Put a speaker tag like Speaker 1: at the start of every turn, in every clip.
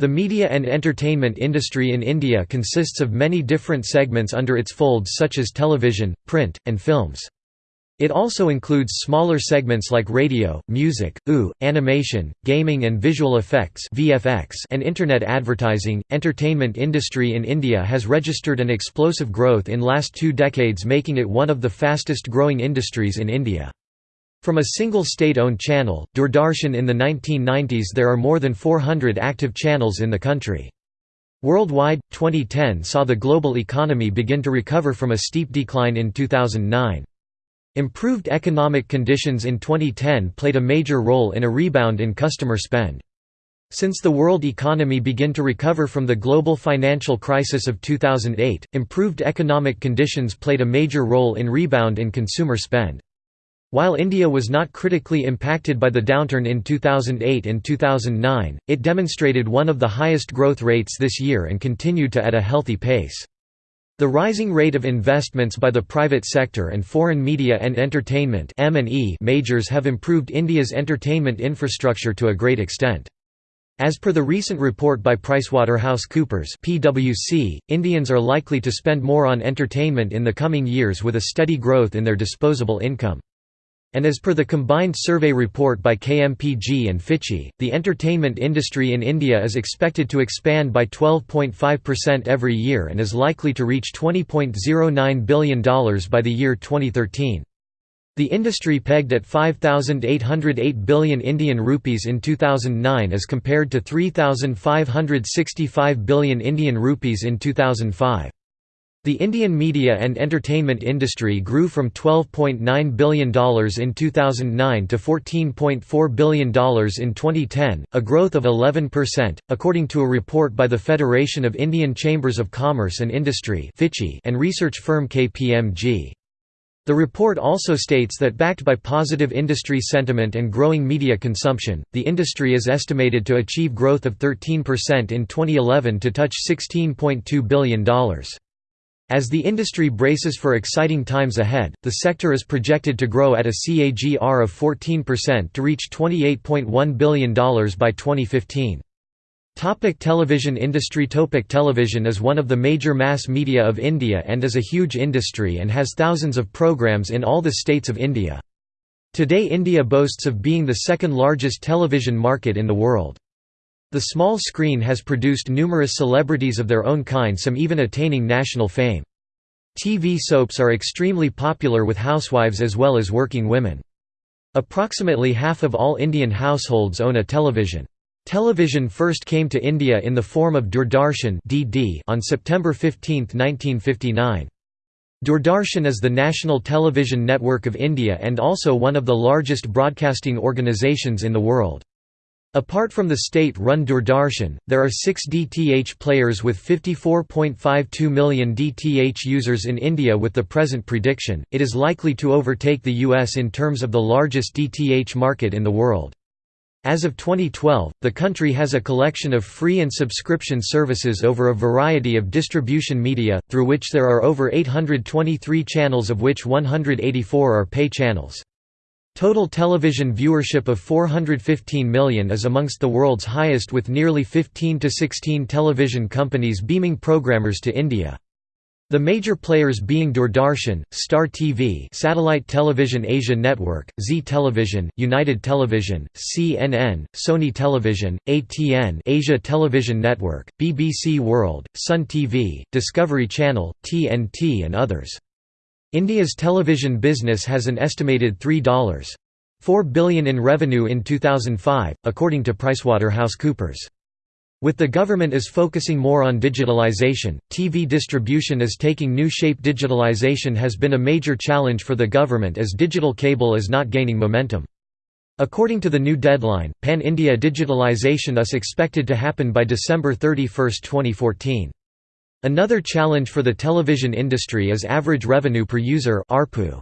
Speaker 1: The media and entertainment industry in India consists of many different segments under its folds such as television, print, and films. It also includes smaller segments like radio, music, OO, animation, gaming and visual effects (VFX), and internet advertising. Entertainment industry in India has registered an explosive growth in last 2 decades making it one of the fastest growing industries in India. From a single state-owned channel, Doordarshan in the 1990s there are more than 400 active channels in the country. Worldwide, 2010 saw the global economy begin to recover from a steep decline in 2009. Improved economic conditions in 2010 played a major role in a rebound in customer spend. Since the world economy began to recover from the global financial crisis of 2008, improved economic conditions played a major role in rebound in consumer spend. While India was not critically impacted by the downturn in 2008 and 2009, it demonstrated one of the highest growth rates this year and continued to at a healthy pace. The rising rate of investments by the private sector and foreign media and entertainment majors have improved India's entertainment infrastructure to a great extent. As per the recent report by PricewaterhouseCoopers PwC, Indians are likely to spend more on entertainment in the coming years with a steady growth in their disposable income. And as per the combined survey report by KMPG and FICCI, the entertainment industry in India is expected to expand by 12.5% every year and is likely to reach $20.09 billion by the year 2013. The industry pegged at 5808 billion Indian rupees in 2009 as compared to 3565 billion Indian rupees in 2005. The Indian media and entertainment industry grew from $12.9 billion in 2009 to $14.4 billion in 2010, a growth of 11%, according to a report by the Federation of Indian Chambers of Commerce and Industry and research firm KPMG. The report also states that backed by positive industry sentiment and growing media consumption, the industry is estimated to achieve growth of 13% in 2011 to touch $16.2 billion. As the industry braces for exciting times ahead, the sector is projected to grow at a CAGR of 14% to reach $28.1 billion by 2015. Topic television industry Topic Television is one of the major mass media of India and is a huge industry and has thousands of programs in all the states of India. Today India boasts of being the second largest television market in the world. The small screen has produced numerous celebrities of their own kind some even attaining national fame. TV soaps are extremely popular with housewives as well as working women. Approximately half of all Indian households own a television. Television first came to India in the form of Doordarshan on September 15, 1959. Doordarshan is the national television network of India and also one of the largest broadcasting organizations in the world. Apart from the state-run Doordarshan, there are six DTH players with 54.52 million DTH users in India with the present prediction, it is likely to overtake the US in terms of the largest DTH market in the world. As of 2012, the country has a collection of free and subscription services over a variety of distribution media, through which there are over 823 channels of which 184 are pay channels. Total television viewership of 415 million is amongst the world's highest with nearly 15 to 16 television companies beaming programmers to India. The major players being Doordarshan, Star TV Satellite Television Asia Network, Zee Television, United Television, CNN, Sony Television, ATN Asia Television Network, BBC World, Sun TV, Discovery Channel, TNT and others. India's television business has an estimated $3.4 billion in revenue in 2005, according to PricewaterhouseCoopers. With the government is focusing more on digitalization, TV distribution is taking new shape digitalization has been a major challenge for the government as digital cable is not gaining momentum. According to the new deadline, pan-India digitalization is expected to happen by December 31, 2014. Another challenge for the television industry is average revenue per user ARPU.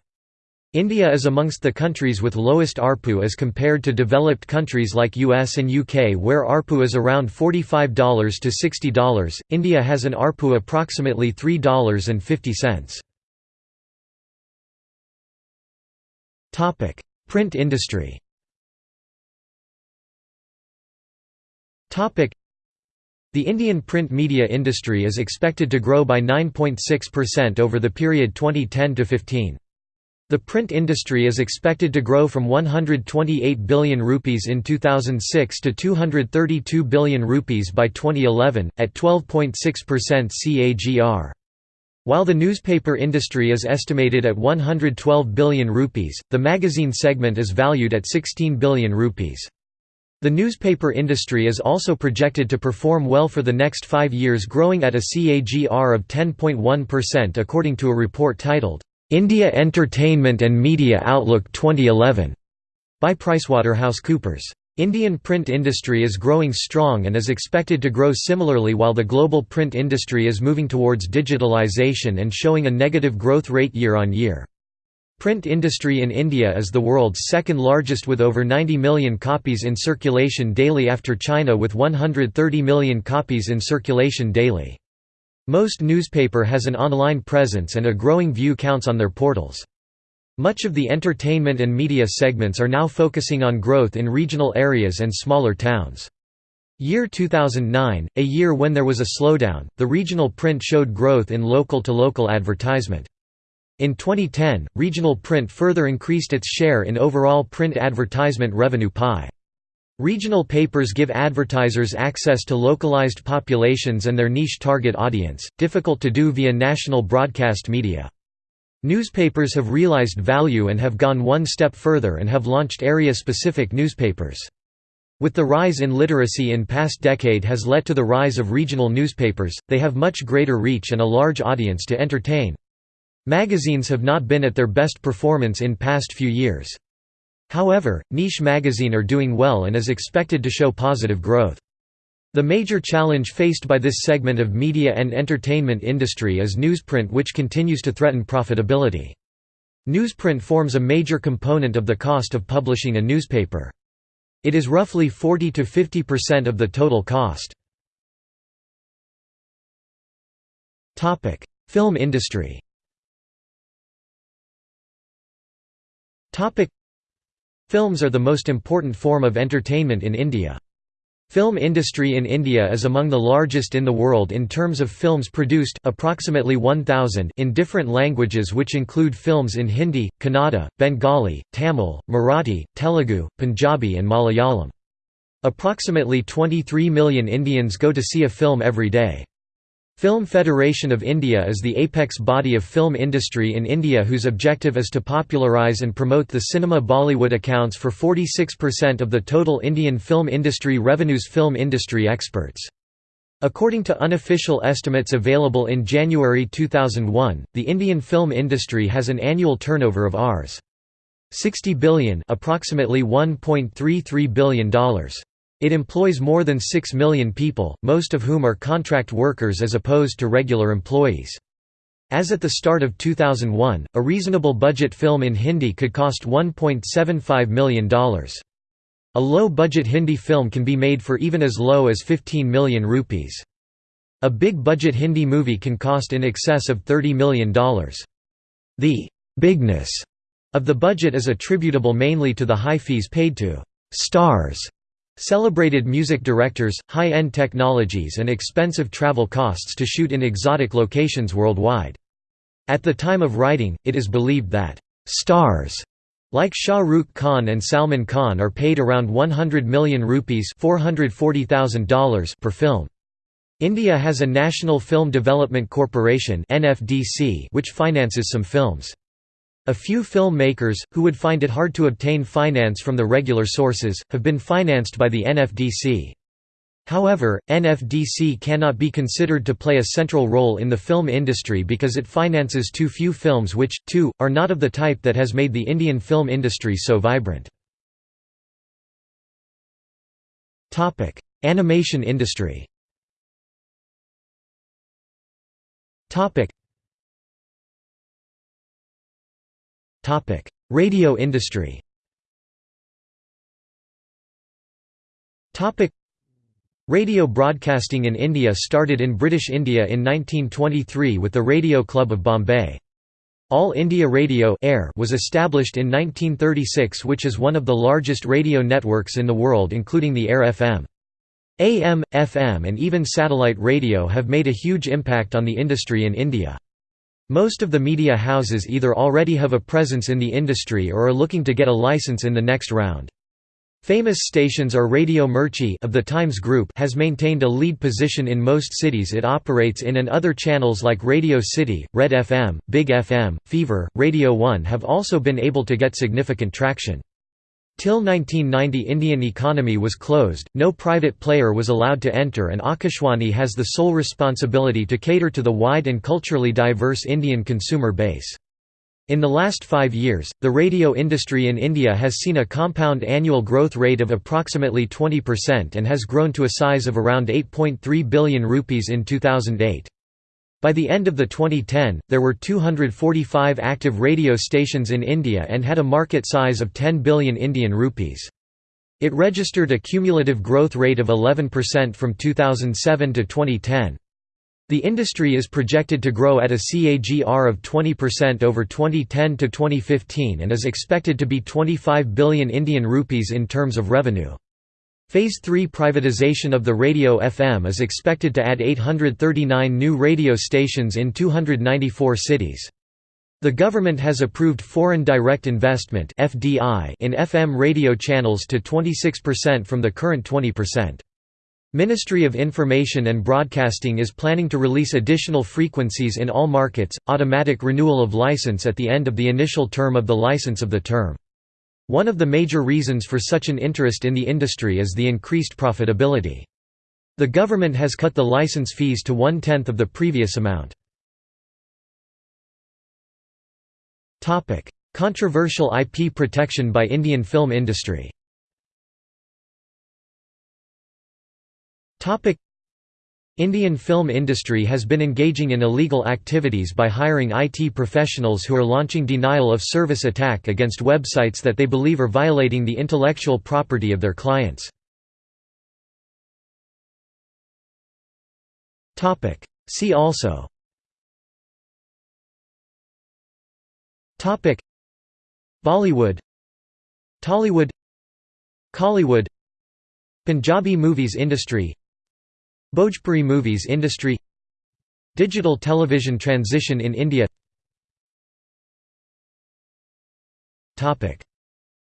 Speaker 1: India is amongst the countries with lowest ARPU as compared to developed countries like US and UK where ARPU is around $45 to $60. India has an ARPU approximately $3.50. Topic: Print industry. Topic: The Indian print media industry is expected to grow by 9.6% over the period 2010–15. The print industry is expected to grow from 128 billion rupees in 2006 to 232 billion rupees by 2011, at 12.6% CAGR. While the newspaper industry is estimated at 112 billion rupees, the magazine segment is valued at 16 billion rupees. The newspaper industry is also projected to perform well for the next five years growing at a CAGR of 10.1% according to a report titled, "'India Entertainment and Media Outlook 2011' by PricewaterhouseCoopers. Indian print industry is growing strong and is expected to grow similarly while the global print industry is moving towards digitalization and showing a negative growth rate year on year. Print industry in India is the world's second largest with over 90 million copies in circulation daily after China with 130 million copies in circulation daily. Most newspaper has an online presence and a growing view counts on their portals. Much of the entertainment and media segments are now focusing on growth in regional areas and smaller towns. Year 2009, a year when there was a slowdown, the regional print showed growth in local-to-local -local advertisement. In 2010, regional print further increased its share in overall print advertisement revenue pie. Regional papers give advertisers access to localized populations and their niche target audience, difficult to do via national broadcast media. Newspapers have realized value and have gone one step further and have launched area-specific newspapers. With the rise in literacy in past decade has led to the rise of regional newspapers, they have much greater reach and a large audience to entertain. Magazines have not been at their best performance in past few years. However, niche magazine are doing well and is expected to show positive growth. The major challenge faced by this segment of media and entertainment industry is newsprint which continues to threaten profitability. Newsprint forms a major component of the cost of publishing a newspaper. It is roughly 40 to 50% of the total cost. Film industry Films are the most important form of entertainment in India. Film industry in India is among the largest in the world in terms of films produced approximately 1000 in different languages which include films in Hindi, Kannada, Bengali, Tamil, Marathi, Telugu, Punjabi and Malayalam. Approximately 23 million Indians go to see a film every day. Film Federation of India is the apex body of film industry in India whose objective is to popularise and promote the cinema Bollywood accounts for 46% of the total Indian film industry revenues Film industry experts. According to unofficial estimates available in January 2001, the Indian film industry has an annual turnover of Rs. 60 billion approximately $1.33 billion. It employs more than 6 million people, most of whom are contract workers as opposed to regular employees. As at the start of 2001, a reasonable budget film in Hindi could cost $1.75 million. A low-budget Hindi film can be made for even as low as 15 million rupees. A big-budget Hindi movie can cost in excess of $30 million. The «bigness» of the budget is attributable mainly to the high fees paid to «stars» Celebrated music directors, high-end technologies and expensive travel costs to shoot in exotic locations worldwide. At the time of writing, it is believed that «stars» like Shah Rukh Khan and Salman Khan are paid around 100 million rupees $440,000 per film. India has a National Film Development Corporation which finances some films. A few filmmakers, who would find it hard to obtain finance from the regular sources, have been financed by the NFDC. However, NFDC cannot be considered to play a central role in the film industry because it finances too few films which, too, are not of the type that has made the Indian film industry so vibrant. Animation industry Radio industry Radio broadcasting in India started in British India in 1923 with the Radio Club of Bombay. All India Radio Air was established in 1936 which is one of the largest radio networks in the world including the Air FM. AM, FM and even satellite radio have made a huge impact on the industry in India. Most of the media houses either already have a presence in the industry or are looking to get a license in the next round. Famous stations are Radio Mirchi of the Times Group has maintained a lead position in most cities it operates in and other channels like Radio City, Red FM, Big FM, Fever, Radio 1 have also been able to get significant traction. Till 1990 Indian economy was closed, no private player was allowed to enter and Akashwani has the sole responsibility to cater to the wide and culturally diverse Indian consumer base. In the last five years, the radio industry in India has seen a compound annual growth rate of approximately 20% and has grown to a size of around 8.3 billion rupees in 2008. By the end of the 2010, there were 245 active radio stations in India and had a market size of 10 billion Indian rupees. It registered a cumulative growth rate of 11% from 2007 to 2010. The industry is projected to grow at a CAGR of 20% over 2010 to 2015 and is expected to be 25 billion Indian rupees in terms of revenue. Phase 3 privatization of the radio FM is expected to add 839 new radio stations in 294 cities. The government has approved foreign direct investment in FM radio channels to 26% from the current 20%. Ministry of Information and Broadcasting is planning to release additional frequencies in all markets, automatic renewal of license at the end of the initial term of the license of the term. One of the major reasons for such an interest in the industry is the increased profitability. The government has cut the license fees to one-tenth of the previous amount. Controversial IP protection by Indian film industry Indian film industry has been engaging in illegal activities by hiring IT professionals who are launching denial of service attack against websites that they believe are violating the intellectual property of their clients. See also. Topic. Bollywood. Tollywood. Kollywood Punjabi movies industry Bhojpuri movies industry Digital television transition in India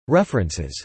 Speaker 1: References